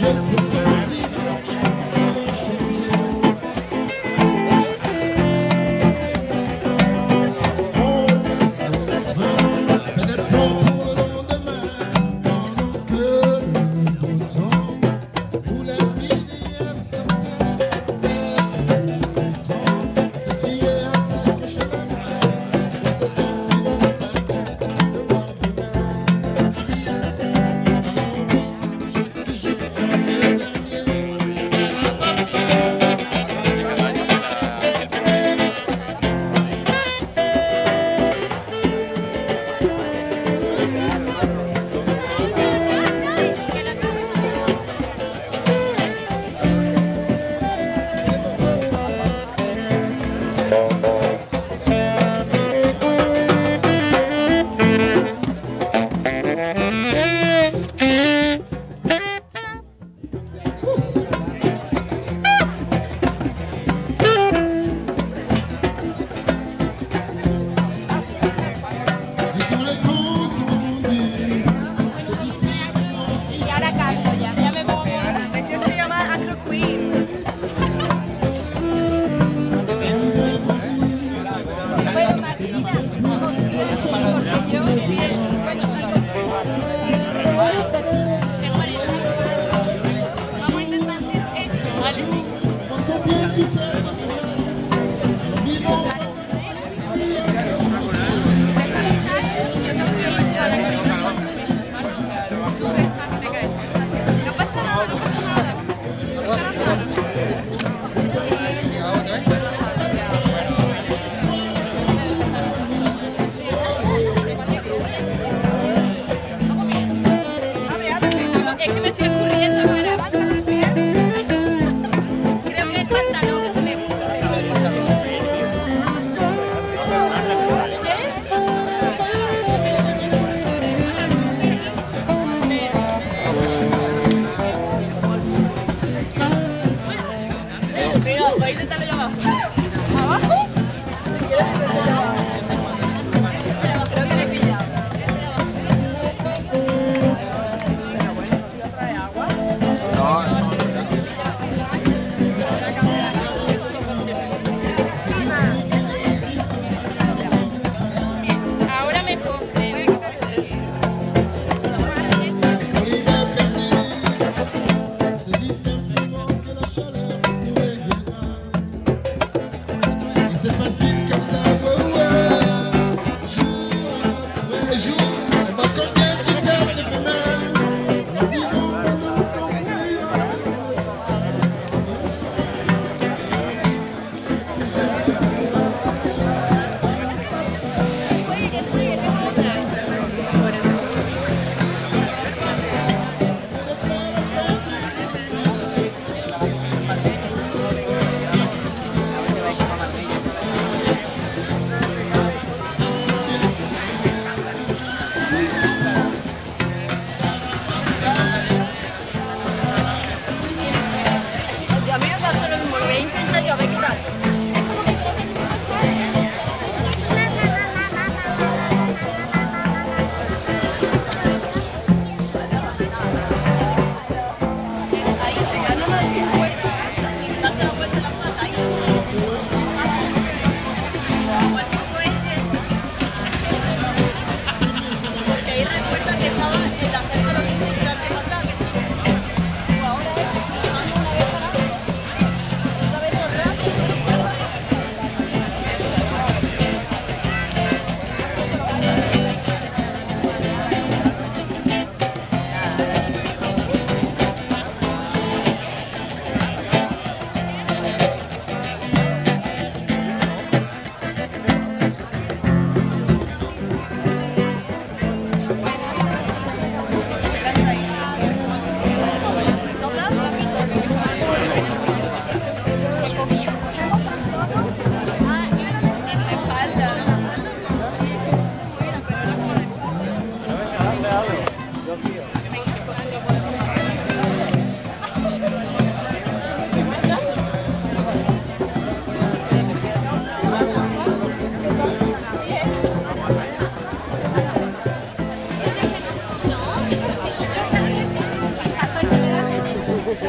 je Sacro Queen. Que la chaleur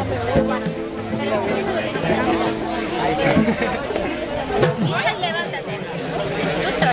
Thank you.